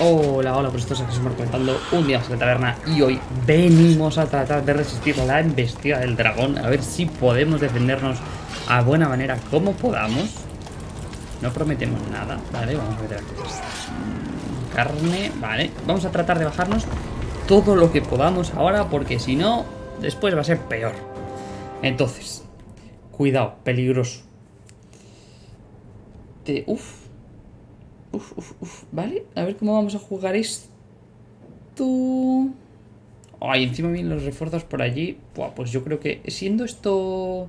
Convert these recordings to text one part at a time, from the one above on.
Hola, hola, pues esto es estamos comentando un día más la taberna y hoy venimos a tratar de resistir la embestida del dragón, a ver si podemos defendernos a buena manera como podamos. No prometemos nada, vale, vamos a meter aquí carne, vale, vamos a tratar de bajarnos todo lo que podamos ahora porque si no, después va a ser peor. Entonces, cuidado, peligroso. Te, uf, Uf, uf, uf. Vale, a ver cómo vamos a jugar esto. Ay, encima vienen los refuerzos por allí. Buah, pues yo creo que siendo esto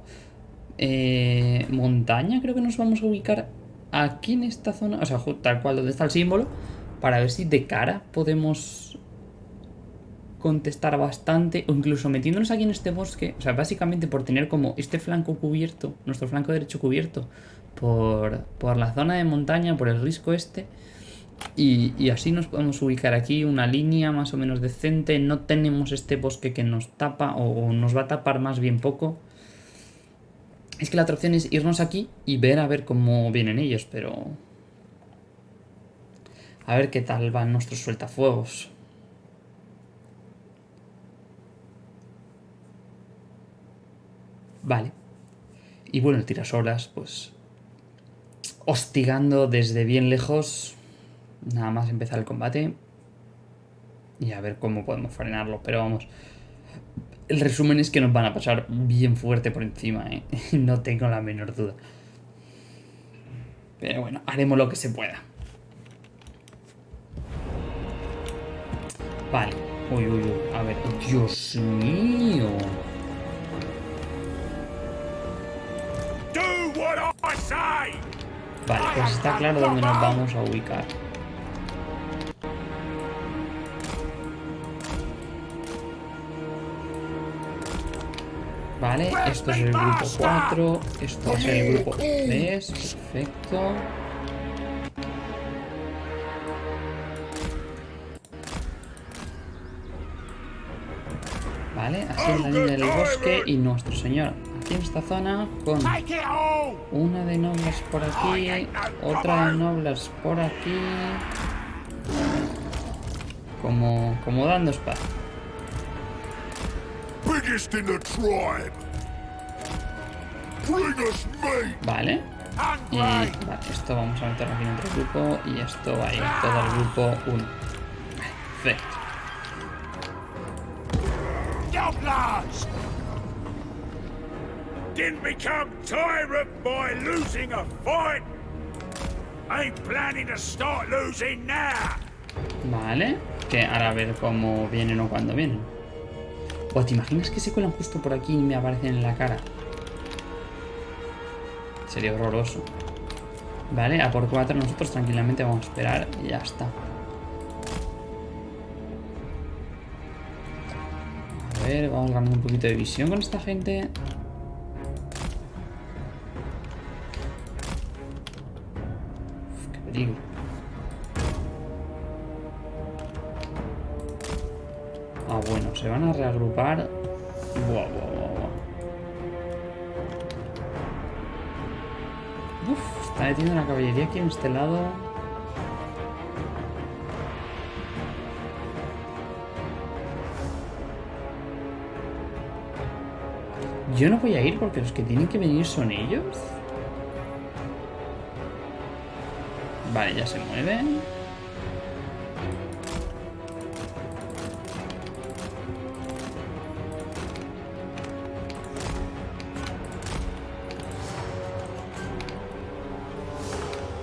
eh, montaña, creo que nos vamos a ubicar aquí en esta zona. O sea, tal cual donde está el símbolo. Para ver si de cara podemos contestar bastante. O incluso metiéndonos aquí en este bosque. O sea, básicamente por tener como este flanco cubierto. Nuestro flanco derecho cubierto por, la zona de montaña, por el risco este. Y, así nos podemos ubicar aquí una línea más o menos decente. No tenemos este bosque que nos tapa o, nos va a tapar más bien poco. Es que la otra opción es irnos aquí y ver a ver cómo vienen ellos, pero... A ver qué tal van nuestros sueltafuegos. Vale. Y bueno, el tirasoras, pues hostigando desde bien lejos. Nada más empezar el combate. Y a ver cómo podemos frenarlo. Pero vamos. El resumen es que nos van a pasar bien fuerte por encima, ¿eh? No tengo la menor duda. Pero bueno, haremos lo que se pueda. Vale. Uy, uy, uy. A ver. Dios mío. Vale, pues está claro dónde nos vamos a ubicar. Vale, esto es el grupo 4, esto es el grupo 3, perfecto. Vale, así es la línea del bosque y nuestro señor esta zona con una de nobles por aquí, otra de nobles por aquí. Como, como dando espacio. Vale. Y vale, esto vamos a meterlo aquí en otro grupo y esto va a ir todo el grupo 1. Didn't become tyrant by losing a fight. Ain't planning to start losing now. Vale, que ahora a ver cómo vienen o cuándo vienen. O te imaginas que se cuelan justo por aquí y me aparecen en la cara. Sería horroroso. Vale, a por cuatro nosotros tranquilamente vamos a esperar y ya está. A ver, vamos ganando un poquito de visión con esta gente. Aquí en este lado. Yo no voy a ir porque los que tienen que venir son ellos. Vale, ya se mueven.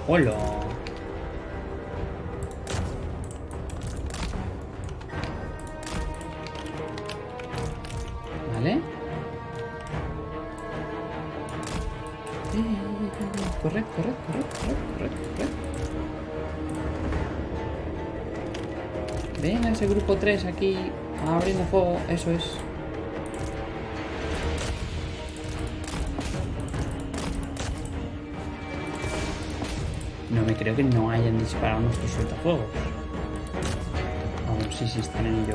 Hola. Vale. Eh, corre, corre, corre, corre, corre, corre. Venga, ese grupo 3 aquí abriendo fuego, eso es. Creo que no hayan disparado nuestros sueltafuegos. Vamos, sí, sí, están en ello.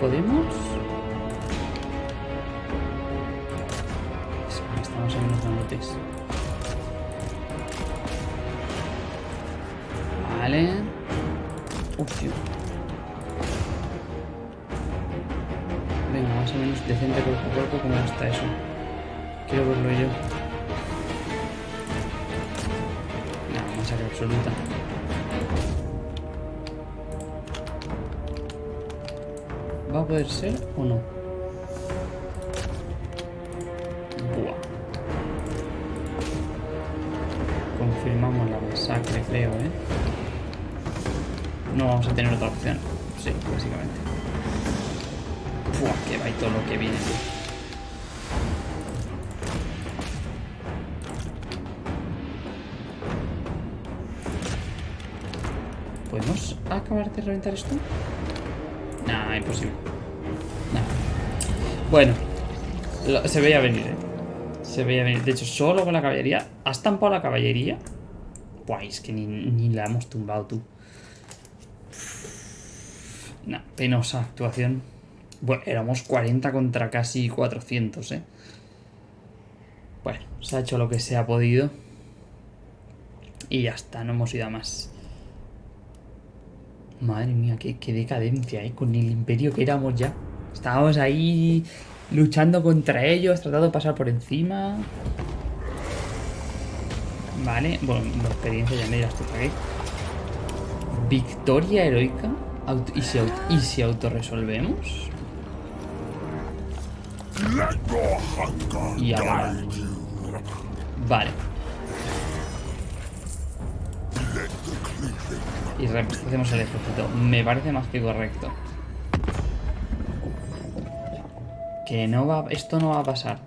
podemos. Estamos en los grandotes. Vale. Venga, más o menos decente cuerpo a cuerpo. ¿Cómo está eso? Quiero verlo yo. No, masacre absoluta. ¿Va a poder ser o no? Tener otra opción. Sí, básicamente. Buah, que va y todo lo que viene. ¿Podemos acabar de reventar esto? Nah, imposible. Nah. Bueno, se veía venir, ¿eh? Se veía venir. De hecho, solo con la caballería. ¿Has estampado la caballería? Buah, es que ni, ni la hemos tumbado tú. Nah, penosa actuación. Bueno, éramos 40 contra casi 400, ¿eh? Bueno, se ha hecho lo que se ha podido. Y ya está, no hemos ido a más. Madre mía, qué, qué decadencia, ¿eh? Con el imperio que éramos ya. Estábamos ahí luchando contra ellos, tratando de pasar por encima. Vale, bueno, la experiencia ya me dirás tú para. Victoria heroica. ¿Y, si, auto- ¿Y autorresolvemos? Y ahora. Vale. Y hacemos el ejército. Me parece más que correcto. Que no va... Esto no va a pasar.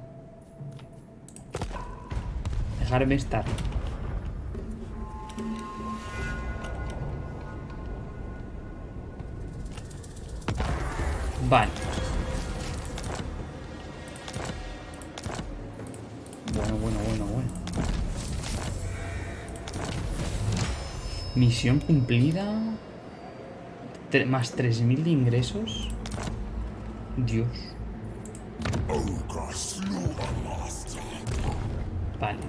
Dejarme estar. Vale. Bueno, bueno, bueno, bueno. Misión cumplida. Tre- más 3.000 de ingresos. Dios. Vale.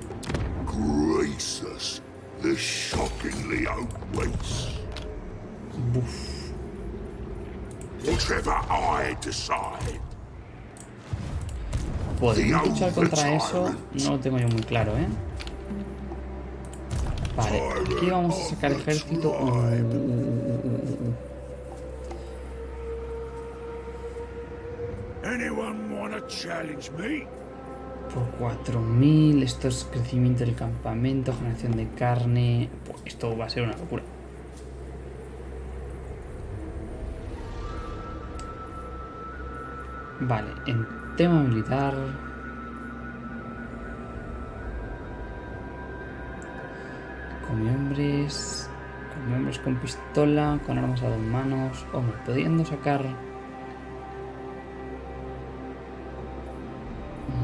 Gracious. This shockingly outweighs. Buf. Whatever I decide. ¿Podemos luchar contra eso? No lo tengo yo muy claro, ¿eh? Vale, aquí vamos a sacar ejército. Uh, uh, uh, wanna challenge me? Por 4.000, esto es crecimiento del campamento, generación de carne... Esto va a ser una locura. Vale, en tema militar... Come hombres... Come hombres con pistola, con armas a dos manos... Hombre, pudiendo sacar...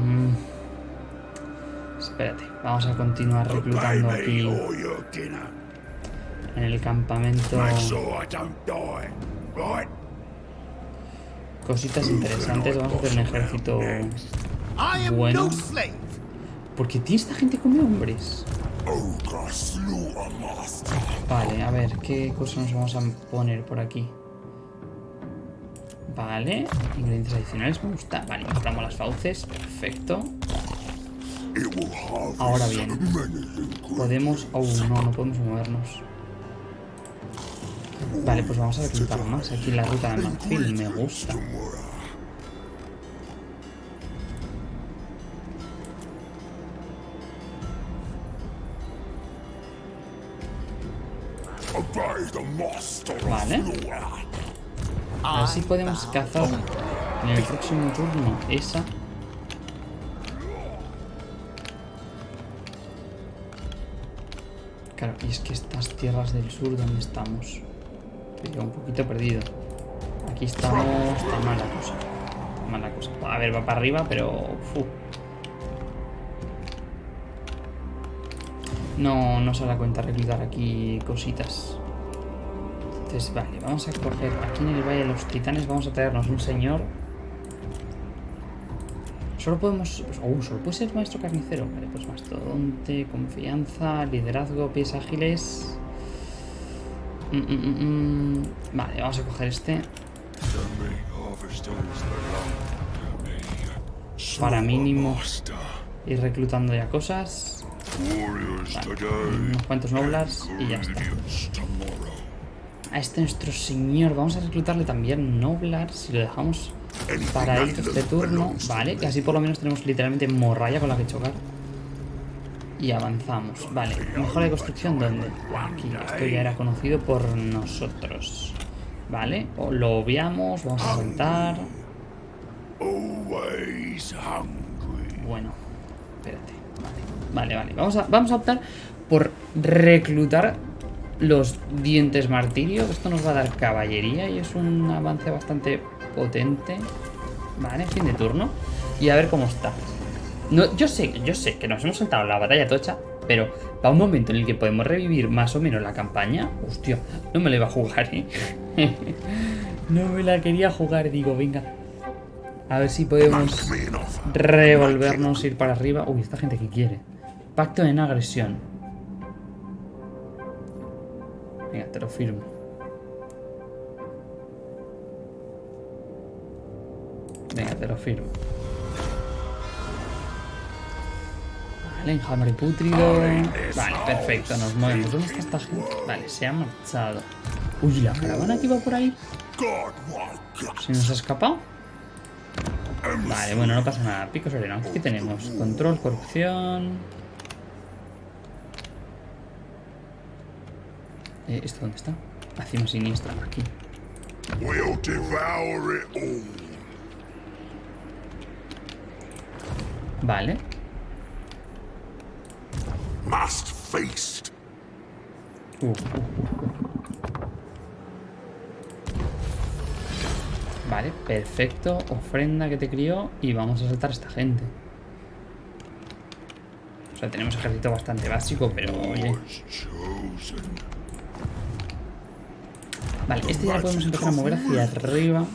Mm. Espérate, vamos a continuar reclutando aquí en el campamento cositas interesantes. Vamos a hacer un ejército bueno. Porque tiene esta gente come hombres. Vale, a ver, ¿qué cosa nos vamos a poner por aquí? Vale, ingredientes adicionales, me gusta. Vale, compramos las fauces, perfecto. Ahora bien, podemos... Oh, no, no podemos movernos. Vale, pues vamos a reclutar más aquí la ruta de Manfield, me gusta. Vale. A ver si podemos cazar en el próximo turno esa. Claro, y es que estas tierras del sur, ¿dónde estamos? Yo un poquito perdido. Aquí estamos... Está mala cosa. Mala cosa. A ver, va para arriba, pero... No, no se da cuenta reclutar aquí cositas. Entonces, vale, vamos a coger aquí en el Valle de los Titanes, vamos a traernos un señor. Solo podemos... Uh, solo puede ser maestro carnicero. Vale, pues mastodonte, confianza, liderazgo, pies ágiles... Mm, mm, mm. Vale, vamos a coger este. Para mínimo ir reclutando ya cosas. Unos cuantos noblars y ya está. A este nuestro señor, vamos a reclutarle también noblars si lo dejamos para este turno. Vale, que así por lo menos tenemos literalmente morralla con la que chocar. Y avanzamos. Vale, mejora de construcción, ¿dónde? Aquí, esto ya era conocido por nosotros. Vale, o lo obviamos, vamos a saltar. Bueno, espérate. Vale, vale, Vamos, a, vamos a optar por reclutar los dientes martirio. Esto nos va a dar caballería y es un avance bastante potente. Vale, fin de turno. Y a ver cómo está. No, yo sé, yo sé que nos hemos saltado la batalla tocha, pero para un momento en el que podemos revivir más o menos la campaña, hostia, no me la iba a jugar, ¿eh? no me la quería jugar, digo, venga. A ver si podemos revolvernos, ir para arriba. Uy, esta gente que quiere. Pacto en agresión. Venga, te lo firmo. Venga, te lo firmo. Vale, enjambre putrido. Vale, perfecto, nos movemos. ¿Dónde está esta gente? Vale, se ha marchado. Uy, ¿la caravana que iba por ahí? ¿Se nos ha escapado? Vale, bueno, no pasa nada. Pico sereno. Aquí tenemos control, corrupción. Eh, ¿Esto dónde está? Acción siniestra, aquí. Vale. Must uh, Vale, perfecto. Ofrenda que te crió y vamos a saltar a esta gente. O sea, tenemos ejército bastante básico, pero oye. Vale, este ya lo podemos empezar a mover hacia arriba.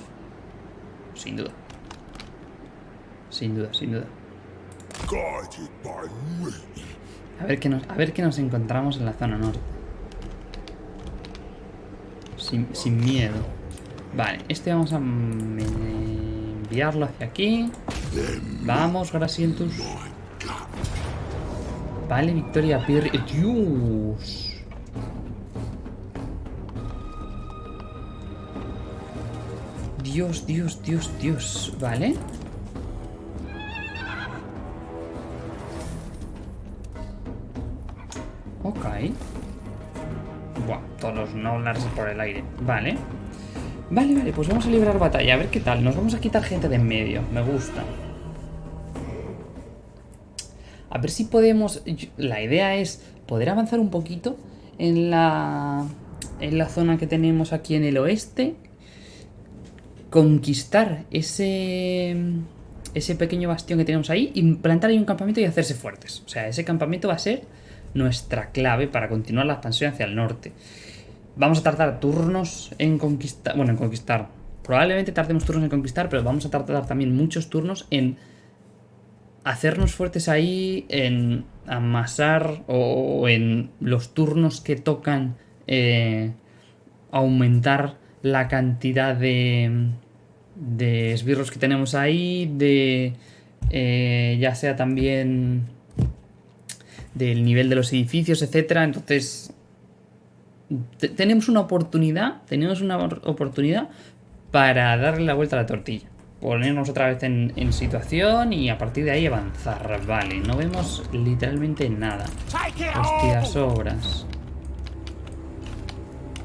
Sin duda. Sin duda, sin duda. A ver qué nos, a ver qué nos encontramos en la zona norte. Sin, sin miedo. Vale, este vamos a enviarlo hacia aquí. Vamos, Grasientus. Vale, Victoria Pirri. ¡Dios! Dios, Dios, Dios, Dios. Vale. Ok. Buah, todos los Noblars por el aire. Vale. Vale, vale, pues vamos a librar batalla. A ver qué tal. Nos vamos a quitar gente de en medio. Me gusta. A ver si podemos... La idea es poder avanzar un poquito en la... En la zona que tenemos aquí en el oeste. Conquistar ese... Ese pequeño bastión que tenemos ahí. Y plantar ahí un campamento y hacerse fuertes. O sea, ese campamento va a ser nuestra clave para continuar la expansión hacia el norte. Vamos a tardar turnos en conquistar... Bueno, en conquistar. Probablemente tardemos turnos en conquistar, pero vamos a tardar también muchos turnos en hacernos fuertes ahí, en amasar o en los turnos que tocan eh, aumentar la cantidad de, de esbirros que tenemos ahí, de eh, ya sea también del nivel de los edificios, etcétera. Entonces tenemos una oportunidad, tenemos una oportunidad para darle la vuelta a la tortilla. Ponernos otra vez en, situación y a partir de ahí avanzar. Vale, no vemos literalmente nada. Hostias obras.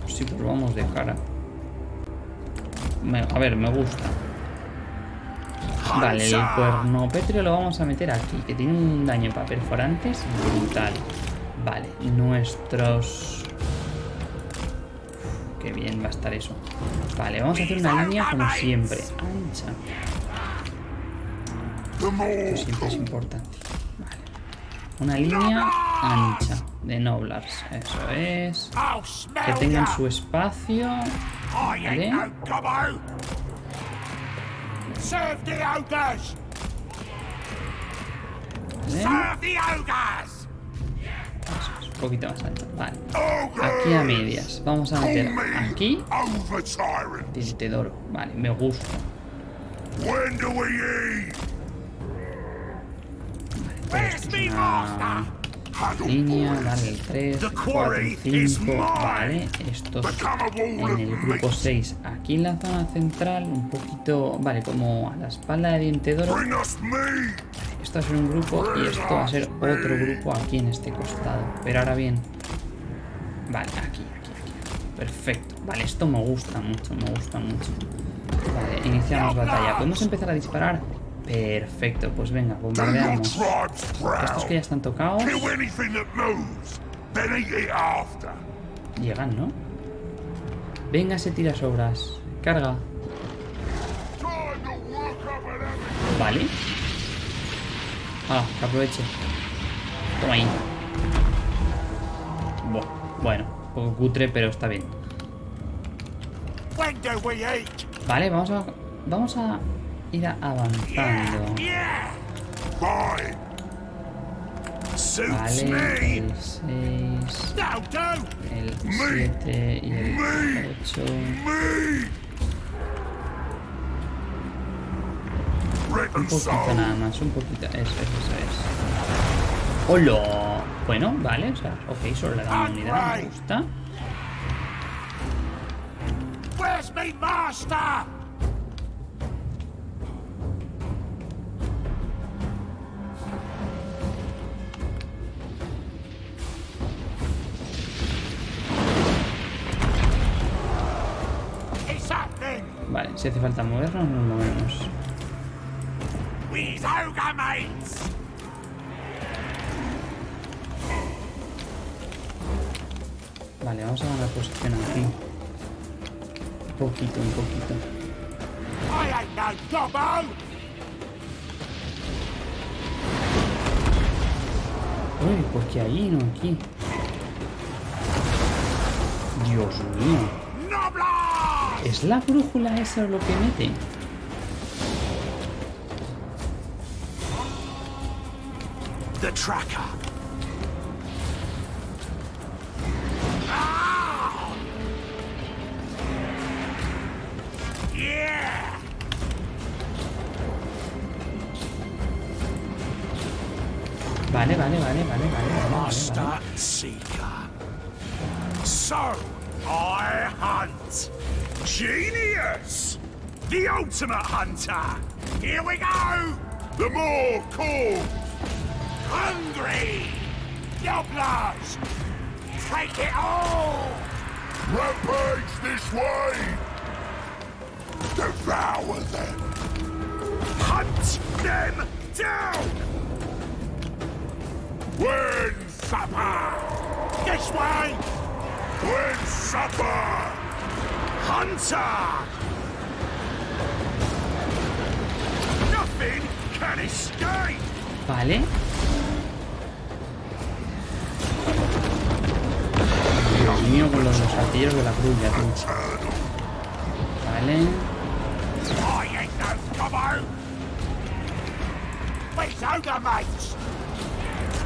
Sí, pues vamos de cara. a ver, me gusta. Vale, el cuerno pétreo lo vamos a meter aquí, que tiene un daño para perforantes brutal. Vale, nuestros Qué bien va a estar eso. Vale, vamos a hacer una línea como siempre. Ancha. Esto siempre es importante. Vale. Una línea ancha de Noblars. Eso es. Que tengan su espacio. ¿Vale? Serve the ogres. ¿Vale? Serve the ogres. Un poquito más ancha. Vale. Aquí a medias. Vamos a meter me aquí. Diente de oro. Vale, me gusta. When Línea, vale, el 3, The 4, quarry is 5, mine. vale, estos en el grupo meat. 6, aquí en la zona central, un poquito, vale, como a la espalda de Diente de Oro, meat. esto va a ser un grupo y esto va a ser otro grupo aquí en este costado, pero ahora bien, vale, aquí, aquí, aquí, perfecto, vale, esto me gusta mucho, me gusta mucho, vale, iniciamos batalla, ¿podemos empezar a disparar? Perfecto, pues venga, bombardeamos. Estos que ya están tocados, llegan, ¿no? Venga, se tira sobras, carga. Vale. Ah, que aproveche. Toma ahí. Bueno, un poco cutre, pero está bien. Vale, vamos a. Vamos a ir avanzando. Vale, el 6, That'll do. el 7 y el 8. Me. Un poquito nada más, un poquito. Eso, eso, eso es. ¡Hola! Bueno, vale, o sea, ok, solo le da una unidad, me gusta. Si hace falta movernos, nos movemos. Vale, vamos a ganar posición aquí. Un poquito, un poquito. Uy, ¿por qué ahí, no aquí? Dios mío. ¿Es la brújula esa lo que mete? The tracker. Ah! Yeah. Vale, vale, vale, vale, vale, vale, vale, Master. Seeker. So. Genius! The ultimate hunter! Here we go! The more call. Hungry! Gobblers! Take it all! Rampage this way. Devour them. Hunt them down! When supper. This way! When supper. Vale. Dios mío, con los, los artilleros de la cruz ya, tú. Vale. I ain't no gobbo! We's ogre mates!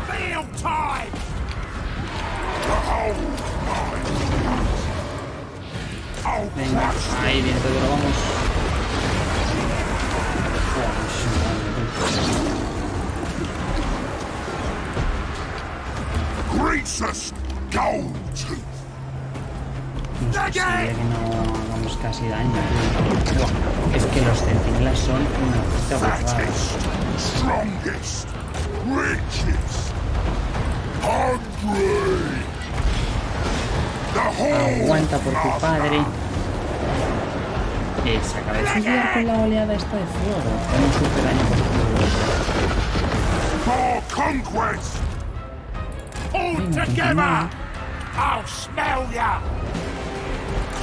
Field time! Venga, ahí viene todo, vamos. No es posible que no hagamos casi daño. Buah, Es que los centinelas son una puta strongest, richest, hungry. Aguanta por tu padre. Eh, se acaba de suicidar con la oleada esta de fuego. Tengo super daño por fuego. for conquest. All Venga, together! continúa. I'll smell ya!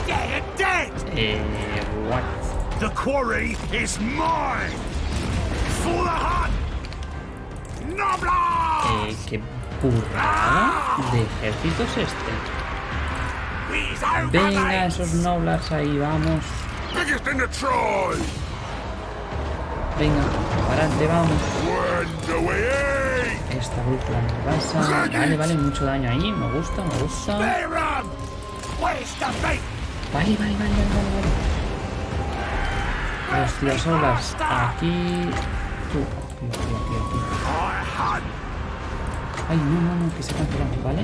Dead and dead! Eh, what? The quarry is mine! For the hunt! Noblar! Eh, qué currada de ejércitos este. Venga, esos noblars ahí, vamos. Venga, para adelante, vamos. Esta brújula nos pasa. Vale, vale, mucho daño ahí. Me gusta, me gusta. Vale, vale, vale, vale, vale. vale. Los tirasolas aquí. Tú, aquí, aquí. Ay, no, no, no, que se cancelan, ¿vale?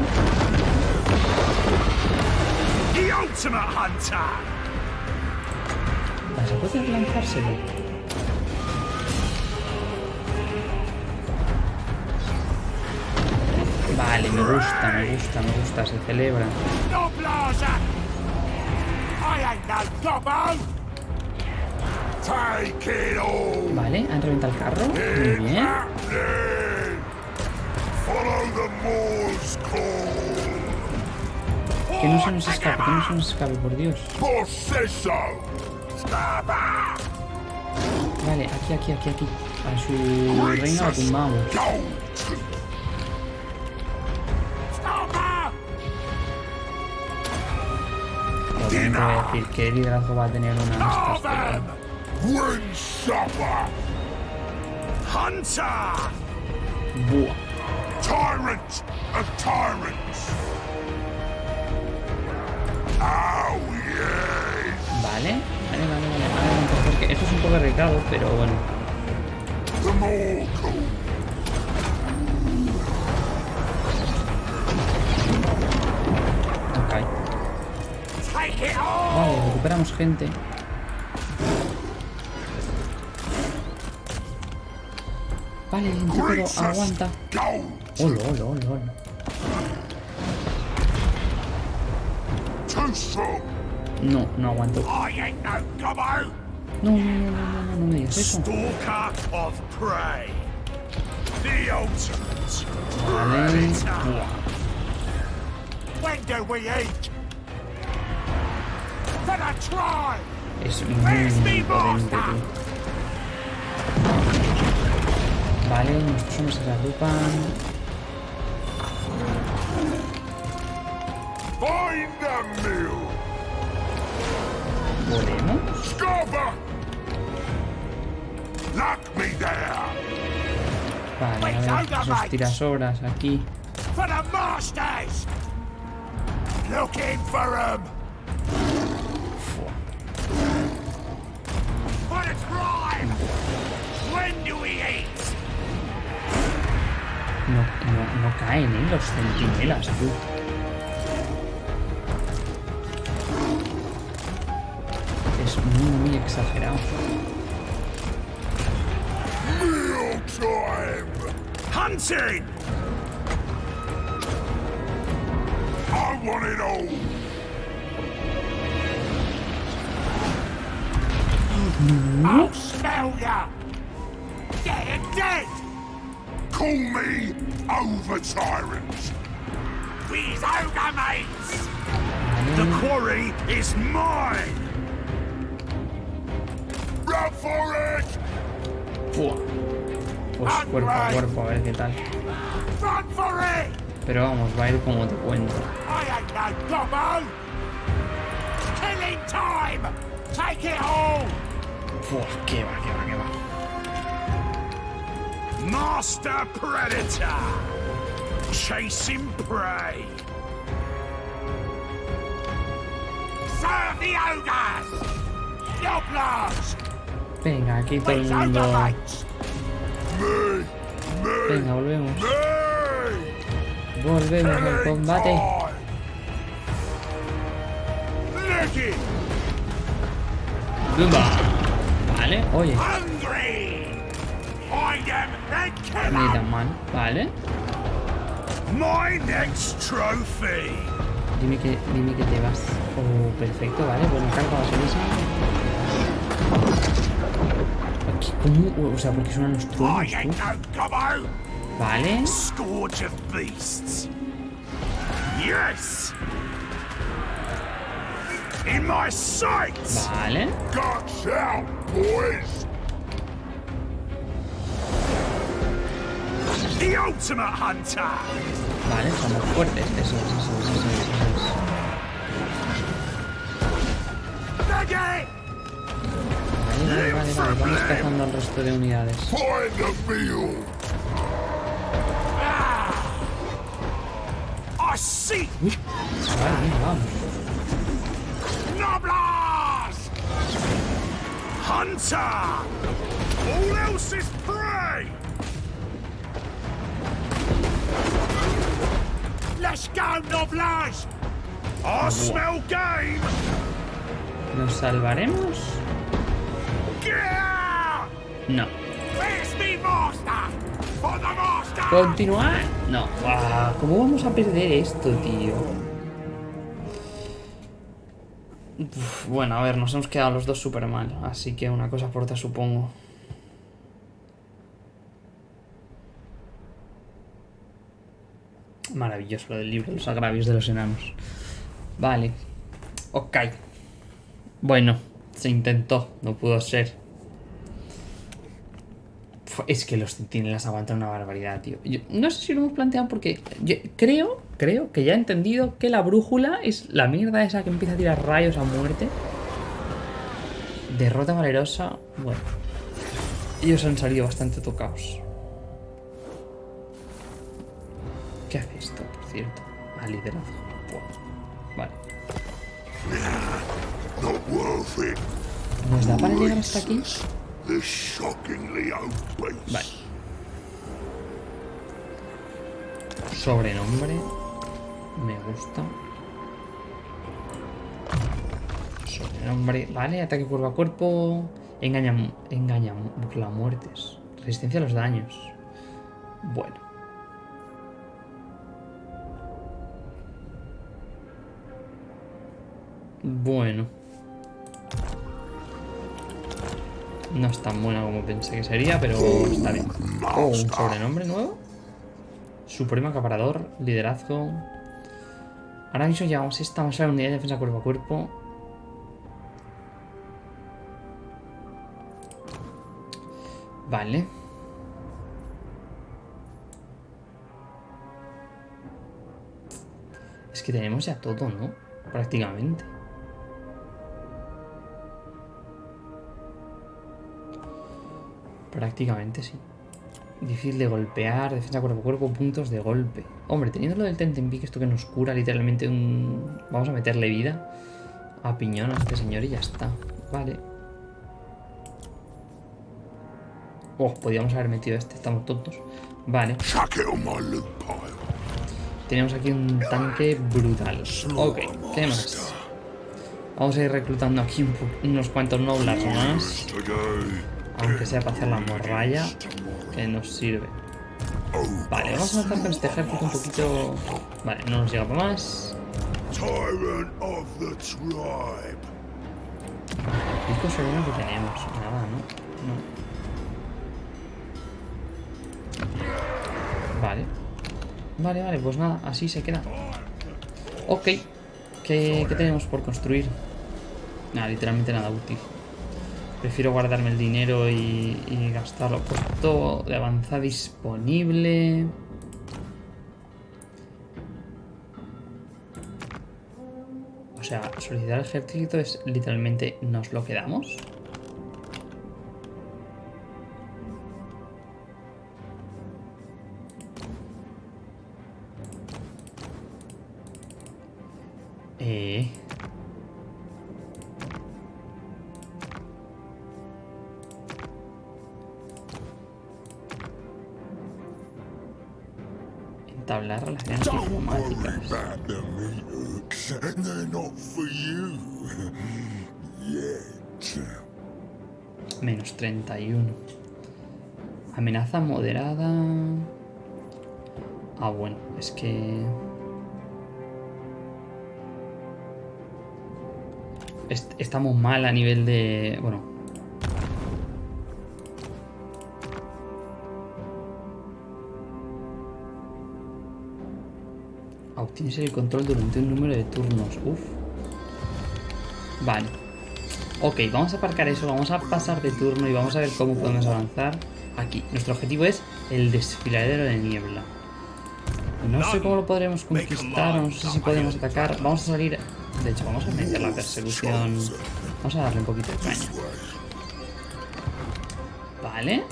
The ultimate hunter. ¿Vas a poder lanzárselo? Vale, me gusta, me gusta, me gusta, se celebra. Vale, han reventado el carro. Muy bien. Que no se nos escape, que no se nos escape, por Dios. Vale, aquí, aquí, aquí, aquí. A su reina lo tumbamos. Voy a decir qué liderazgo va a tener una! Hunter. Buah. Tyrant of tyrants! Vale, vale, vale, vale. vale, porque esto es un poco arriesgado, pero bueno. Ok. Vale, recuperamos gente. Vale, intrépido Princess aguanta. Gold! Olo, olo, olo, olo. Too strong! No, no aguanto. I ain't no gobbo. No, no, no, no, no, no, no me digas eso. Stalker of prey. The ultimate Vale. predator. Buah. When do we eat? For the tribe. Es muy, muy potente, tío. Vale, nuestros hombres se agrupan. There! Vale, a ver, esos tirasobras aquí. 'em. No, no, no caen, ¿eh? Los centinelas, tú. Exagerado. Meal time! Hunting. I want it all! I'll smell ya. Dead, dead. Call me over tyrant! These ogre mates. The quarry is mine. Run for it! Fua. Pues cuerpo a cuerpo, a ver qué tal. Run for it. Pero vamos, va a ir como te cuento. I ain't no gobbo. Killing time. Take it all. Fua, qué va, qué va, qué va. Master Predator! Chasing prey! Serve the ogres! Yoblars! Venga, aquí todo el mundo. Venga, volvemos. Volvemos al combate. Vale, oye, mal. Vale. My next trophy! Dime que, dime que te vas. Oh, perfecto, vale. Bueno, carga la O sea, porque suenan los truenos! Vale. Scourge of beasts! Yes! In my sights! Vale. Guts out, boys! The ultimate hunter! Vale, somos fuertes. Eso es, eso es, eso es, eso es. Vale, vale, vale. Vamos cazando al resto de unidades. See Uy, vale, vamos. Hunter! All else is prey! Let's go, Noblars! I smell game! ¿Nos salvaremos? No. ¿Continuar? No. Ah, ¿Cómo vamos a perder esto, tío? Uf, bueno, a ver, nos hemos quedado los dos súper mal. Así que una cosa por otra, supongo. Maravilloso lo del libro, los agravios de los enanos. Vale. Ok. Bueno, se intentó, no pudo ser. Es que los centinelas aguantan una barbaridad, tío. Yo no sé si lo hemos planteado porque creo, creo que ya he entendido que la brújula es la mierda esa que empieza a tirar rayos a muerte. Derrota valerosa. Bueno. Ellos han salido bastante tocados. ¿Qué hace esto, por cierto? A liderazgo. Vale. ¿Nos da para llegar hasta aquí? Vale. Sobrenombre. Me gusta. Sobrenombre. Vale, ataque cuerpo a cuerpo. Engaña, engaña burla muertes. Resistencia a los daños. Bueno. Bueno. No es tan buena como pensé que sería, pero está bien. Oh, un sobrenombre nuevo. Supremo acaparador, liderazgo. Ahora mismo llevamos esta, vamos a ver unidad de defensa cuerpo a cuerpo. Vale. Es que tenemos ya todo, ¿no? Prácticamente. Prácticamente sí. Difícil de golpear, defensa cuerpo a cuerpo, puntos de golpe. Hombre, teniendo lo del Tentempique, esto que nos cura literalmente un... Vamos a meterle vida a piñón a este señor y ya está. Vale. Oh, podíamos haber metido este, estamos tontos. Vale. Tenemos aquí un tanque brutal. Ok, ¿qué más? Vamos a ir reclutando aquí unos cuantos noblars más. Aunque sea para hacer la morralla, que nos sirve. Vale, vamos a avanzar con este ejército un poquito... Vale, no nos llega para más. Tyrant of the tribe. Pico sereno que tenemos. Nada, ¿no? No. Vale. Vale, vale, pues nada, así se queda. Ok. ¿Qué, qué tenemos por construir? Nada, literalmente nada útil. Prefiero guardarme el dinero y, gastarlo. Puesto de avanzada disponible. O sea, solicitar el ejército es literalmente nos lo quedamos. Eh. Entablar relaciones diplomáticas. Menos 31. Amenaza moderada. Ah, bueno, es que... Est- estamos mal a nivel de... Bueno. Obtienes el control durante un número de turnos. Uf. Vale. Ok, vamos a aparcar eso, vamos a pasar de turno y vamos a ver cómo podemos avanzar aquí. Nuestro objetivo es el desfiladero de niebla. No sé cómo lo podremos conquistar, no sé si podemos atacar. Vamos a salir... De hecho, vamos a meter la persecución. Vamos a darle un poquito de caña. Vale.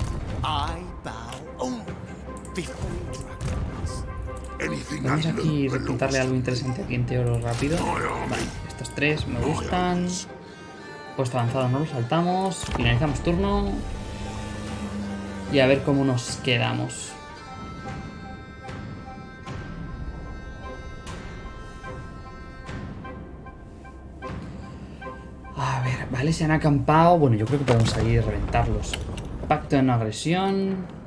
Vamos aquí reclutarle algo interesante aquí en Teoro rápido. Vale, estos tres me gustan. Puesto avanzado no lo saltamos. Finalizamos turno. Y a ver cómo nos quedamos. A ver, vale, se han acampado. Bueno, yo creo que podemos salir y reventarlos. Pacto de no agresión.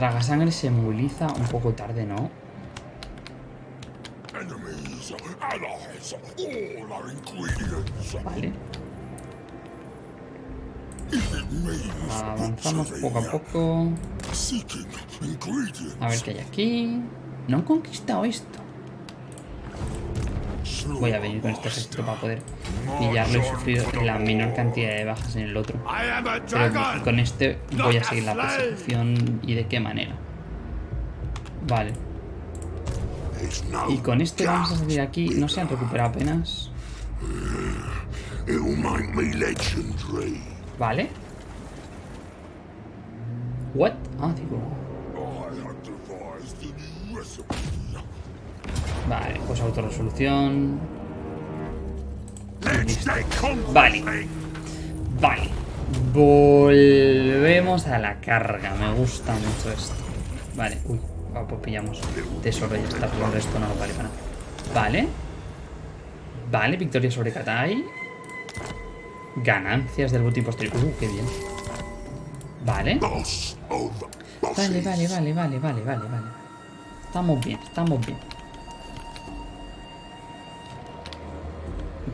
Traga sangre se moviliza un poco tarde, ¿no? Vale. Avanzamos poco a poco. A ver qué hay aquí. No han conquistado esto. Voy a venir con este ejército para poder pillarlo y sufrir la menor cantidad de bajas en el otro. Pero con este voy a seguir la persecución y de qué manera. Vale. Y con este vamos a salir aquí. No se han recuperado apenas. Vale. What? Ah, digo. Vale, pues autorresolución. Vale. Vale. Volvemos a la carga. Me gusta mucho esto. Vale, uy. va, pues pillamos tesoro y ya está. Pero el resto no vale para nada. Vale. Vale, victoria sobre Katai. Ganancias del botín posterior. Uh, qué bien. Vale. Vale, vale, vale, vale, vale, vale, vale. Estamos bien, estamos bien.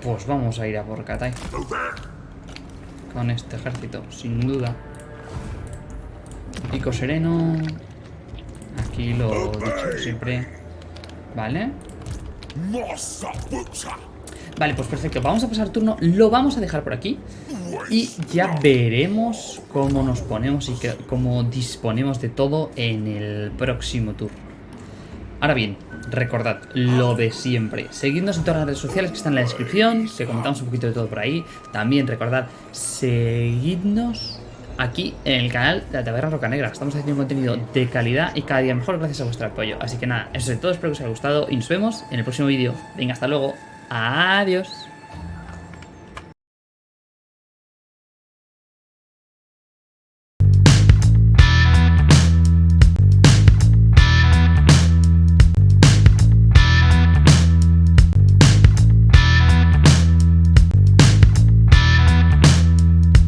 Pues vamos a ir a por Katai. Con este ejército, sin duda. Pico sereno. Aquí lo dicho siempre. Vale. Vale, pues perfecto. Vamos a pasar turno. Lo vamos a dejar por aquí. Y ya veremos cómo nos ponemos y cómo disponemos de todo en el próximo turno. Ahora bien, recordad lo de siempre. Seguidnos en todas las redes sociales que están en la descripción, que comentamos un poquito de todo por ahí. También recordad, seguidnos aquí en el canal de la Taberna Roca Negra. Estamos haciendo un contenido de calidad y cada día mejor gracias a vuestro apoyo. Así que nada, eso es todo. Espero que os haya gustado y nos vemos en el próximo vídeo. Venga, hasta luego. Adiós.